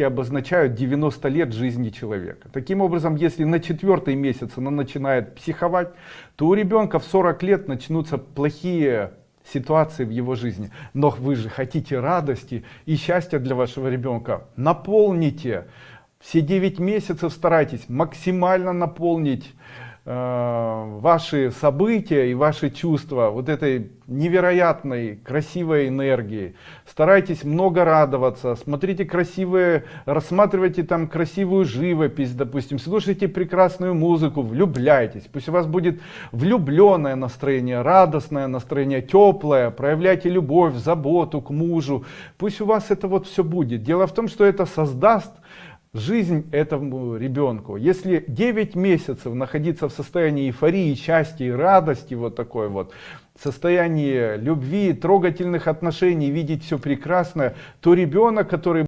обозначают 90 лет жизни человека. Таким образом, если на четвертый месяц она начинает психовать, то у ребенка в 40 лет начнутся плохие ситуации в его жизни. Но вы же хотите радости и счастья для вашего ребенка. Наполните. Все 9 месяцев старайтесь максимально наполнить ваши события и ваши чувства вот этой невероятной красивой энергии. Старайтесь много радоваться смотрите красивые рассматривайте там красивую живопись допустим слушайте прекрасную музыку влюбляйтесь. Пусть у вас будет влюбленное настроение радостное настроение теплое проявляйте любовь заботу к мужу. Пусть у вас это вот все будет. Дело в том что это создаст жизнь этому ребенку. Если 9 месяцев находиться в состоянии эйфории, счастья и радости, вот такой вот, состоянии любви, трогательных отношений, видеть все прекрасное, то ребенок, который